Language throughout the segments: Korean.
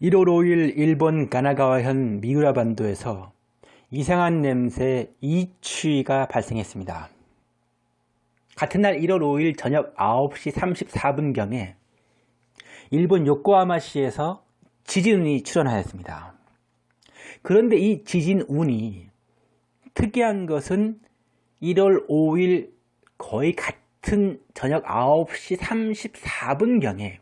1월 5일 일본 가나가와현 미우라 반도에서 이상한 냄새 이취가 발생했습니다. 같은 날 1월 5일 저녁 9시 34분경에 일본 요코하마시에서 지진운이 출현하였습니다. 그런데 이 지진운이 특이한 것은 1월 5일 거의 같은 저녁 9시 34분경에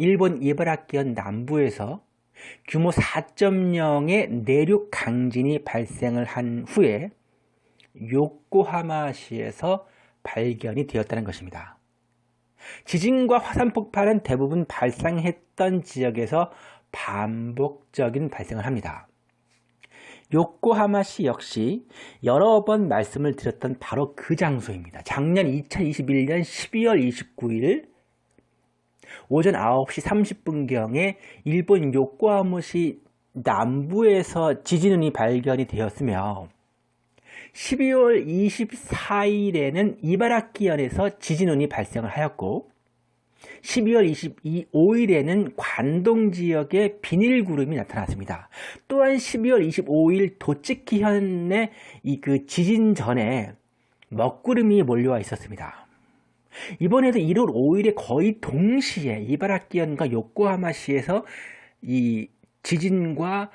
일본 이바라키현 남부에서 규모 4.0의 내륙 강진이 발생을 한 후에 요코하마시에서 발견이 되었다는 것입니다. 지진과 화산 폭발은 대부분 발생했던 지역에서 반복적인 발생을 합니다. 요코하마시 역시 여러 번 말씀을 드렸던 바로 그 장소입니다. 작년 2021년 12월 29일 오전 9시 30분경에 일본 요코하마시 남부에서 지진운이 발견이 되었으며 12월 24일에는 이바라키현에서 지진운이 발생을 하였고 12월 25일에는 관동 지역에 비닐구름이 나타났습니다. 또한 12월 25일 도치키현의 이 그 지진 전에 먹구름이 몰려와 있었습니다. 이번에도 1월 5일에 거의 동시에 이바라키현과 요코하마시에서 이 지진과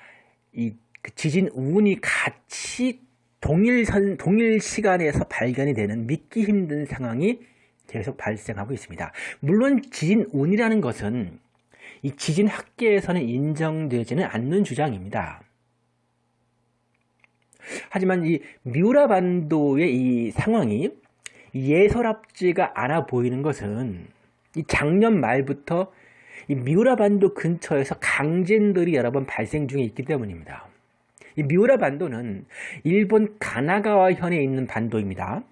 이그 지진 운이 같이 동일 선, 동일 시간에서 발견이 되는 믿기 힘든 상황이 계속 발생하고 있습니다. 물론 지진 운이라는 것은 이 지진 학계에서는 인정되지는 않는 주장입니다. 하지만 이 미우라 반도의 이 상황이 예설합지가 않아 보이는 것은 이 작년 말부터 이 미우라 반도 근처에서 강진들이 여러 번 발생 중에 있기 때문입니다. 이 미우라 반도는 일본 가나가와 현에 있는 반도입니다.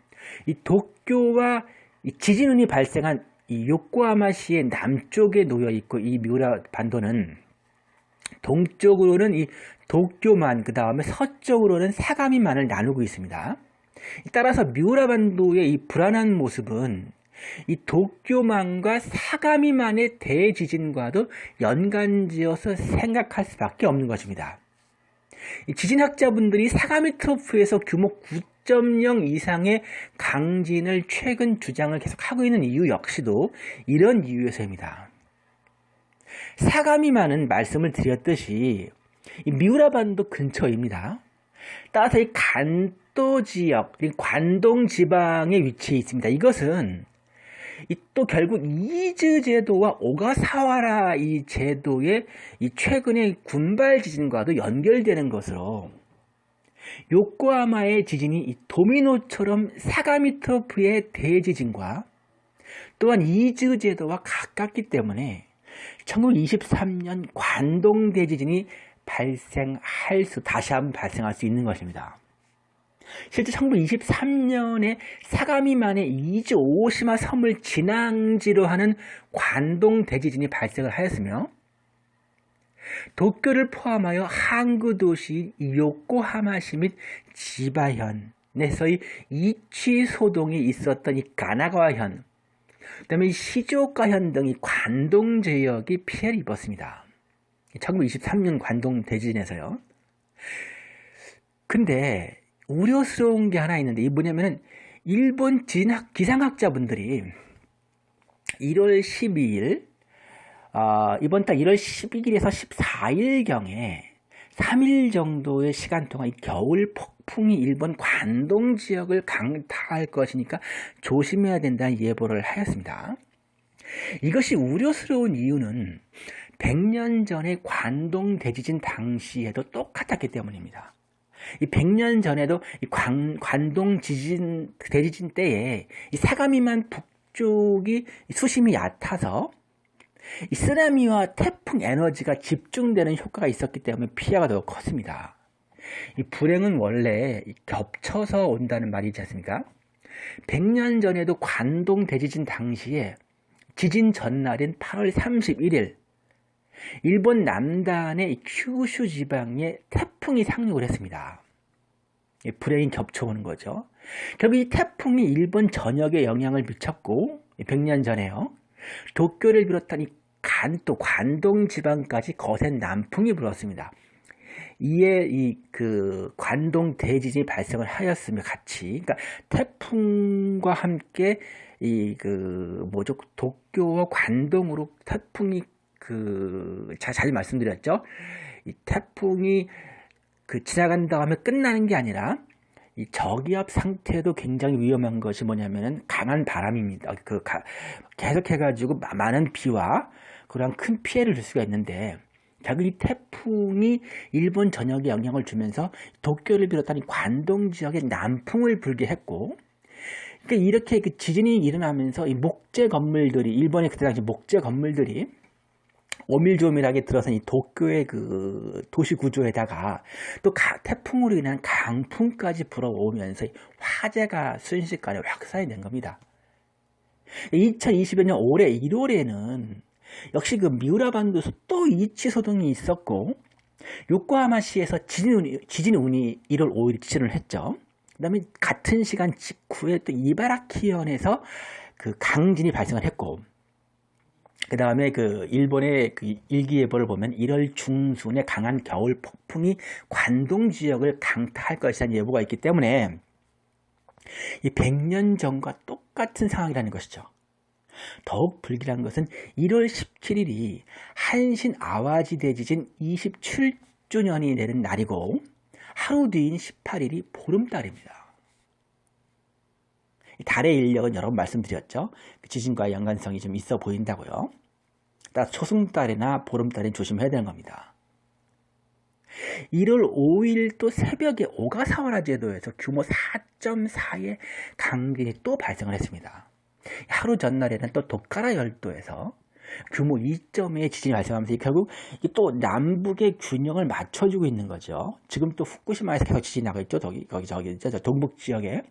이 도쿄와 이 지진운이 발생한 이 요코하마시의 남쪽에 놓여 있고 이 미우라 반도는 동쪽으로는 이 도쿄만 그 다음에 서쪽으로는 사가미만을 나누고 있습니다. 따라서 미우라 반도의 이 불안한 모습은 이 도쿄만과 사가미만의 대지진과도 연관지어서 생각할 수밖에 없는 것입니다. 지진학자분들이 사가미 트로프에서 규모 9.0 이상의 강진을 최근 주장을 계속하고 있는 이유 역시도 이런 이유에서입니다. 사가미만은 말씀을 드렸듯이 미우라 반도 근처입니다. 따라서 이 간 도 지역, 관동 지방에 위치해 있습니다. 이것은 또 결국 이즈 제도와 오가사와라 이 제도의 이 최근의 군발 지진과도 연결되는 것으로 요코하마의 지진이 이 도미노처럼 사가미터프의 대지진과 또한 이즈 제도와 가깝기 때문에 1923년 관동 대지진이 발생할 수 다시 한번 발생할 수 있는 것입니다. 실제 1923년에 사가미만의 이즈 오시마 섬을 진앙지로 하는 관동 대지진이 발생을 하였으며 도쿄를 포함하여 항구 도시 요코하마시 및 지바현에서의 이치 소동이 있었던 이 가나가와현, 그 다음에 시조카현 등이 관동 지역이 피해를 입었습니다. 1923년 관동 대지진에서요. 근데 우려스러운 게 하나 있는데 이 뭐냐면은 일본 진학 기상학자분들이 1월 12일 어, 이번 달 1월 12일에서 14일경에 3일 정도의 시간 동안 겨울 폭풍이 일본 관동 지역을 강타할 것이니까 조심해야 된다는 예보를 하였습니다. 이것이 우려스러운 이유는 100년 전의 관동 대지진 당시에도 똑같았기 때문입니다. 이 100년 전에도 이 관, 관동 지진, 대지진 때에 이 사가미만 북쪽이 수심이 얕아서 이 쓰나미와 태풍 에너지가 집중되는 효과가 있었기 때문에 피해가 더 컸습니다. 이 불행은 원래 겹쳐서 온다는 말이지 않습니까? 100년 전에도 관동 대지진 당시에 지진 전날인 8월 31일 일본 남단의 큐슈 지방에 태풍이 상륙을 했습니다. 불행이 겹쳐오는 거죠. 결국 이 태풍이 일본 전역에 영향을 미쳤고 100년 전에요. 도쿄를 비롯한 이 간또 관동 지방까지 거센 남풍이 불었습니다. 이에 이 그 관동 대지진이 발생을 하였으며 같이 그러니까 태풍과 함께 이 그 뭐죠 도쿄와 관동으로 태풍이 그잘 말씀드렸죠. 이 태풍이 그 지나간다 하면 끝나는 게 아니라 이 저기압 상태도 굉장히 위험한 것이 뭐냐면은 강한 바람입니다. 그 가, 계속해가지고 많은 비와 그런 큰 피해를 줄 수가 있는데 결국 이 태풍이 일본 전역에 영향을 주면서 도쿄를 비롯한 관동 지역에 남풍을 불게 했고 그러니까 이렇게 그 지진이 일어나면서 이 목재 건물들이 일본의 그때 당시 목재 건물들이 오밀조밀하게 들어선 이 도쿄의 그 도시 구조에다가 또 가, 태풍으로 인한 강풍까지 불어오면서 화재가 순식간에 확산이 된 겁니다. 2020년 올해 1월에는 역시 그 미우라반도에서 또 이치 소동이 있었고 요코하마시에서 지진, 지진 운이 1월 5일 지진을 했죠. 그 다음에 같은 시간 직후에 또 이바라키현에서 그 강진이 발생을 했고 그 다음에 그 일본의 그 일기예보를 보면 1월 중순에 강한 겨울 폭풍이 관동 지역을 강타할 것이라는 예보가 있기 때문에 이 100년 전과 똑같은 상황이라는 것이죠. 더욱 불길한 것은 1월 17일이 한신 아와지 대지진 27주년이 되는 날이고 하루 뒤인 18일이 보름달입니다. 달의 인력은 여러 번 말씀드렸죠. 그 지진과 연관성이 좀 있어 보인다고요. 따라 초승달이나 보름달엔 조심해야 되는 겁니다. 1월 5일 또 새벽에 오가사와라 제도에서 규모 4.4의 강진이 또 발생을 했습니다. 하루 전날에는 또 도카라 열도에서 규모 2.2의 지진이 발생하면서 결국 또 남북의 균형을 맞춰주고 있는 거죠. 지금 또 후쿠시마에서 계속 지진이 나고 있죠. 거기, 거기, 저기, 저, 동북 지역에.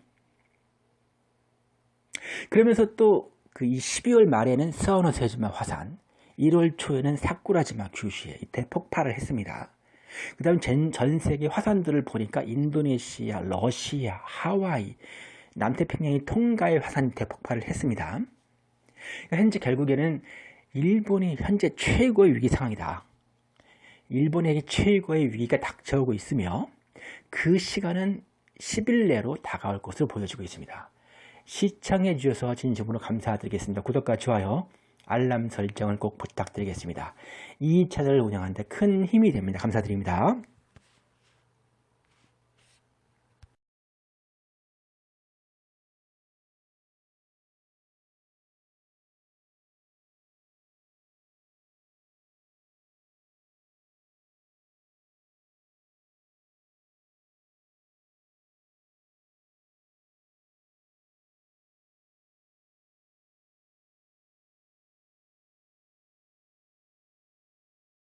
그러면서 또 그 12월 말에는 서우노 세즈마 화산, 1월 초에는 사쿠라지마 규슈에 대폭발을 했습니다. 그 다음 전 세계 화산들을 보니까 인도네시아, 러시아, 하와이, 남태평양의 통가에 화산 대폭발을 했습니다. 그러니까 현재 결국에는 일본이 현재 최고의 위기 상황이다. 일본에게 최고의 위기가 닥쳐오고 있으며 그 시간은 10일 내로 다가올 것으로 보여지고 있습니다. 시청해 주셔서 진심으로 감사드리겠습니다. 구독과 좋아요, 알람 설정을 꼭 부탁드리겠습니다. 이 채널을 운영하는 데 큰 힘이 됩니다. 감사드립니다.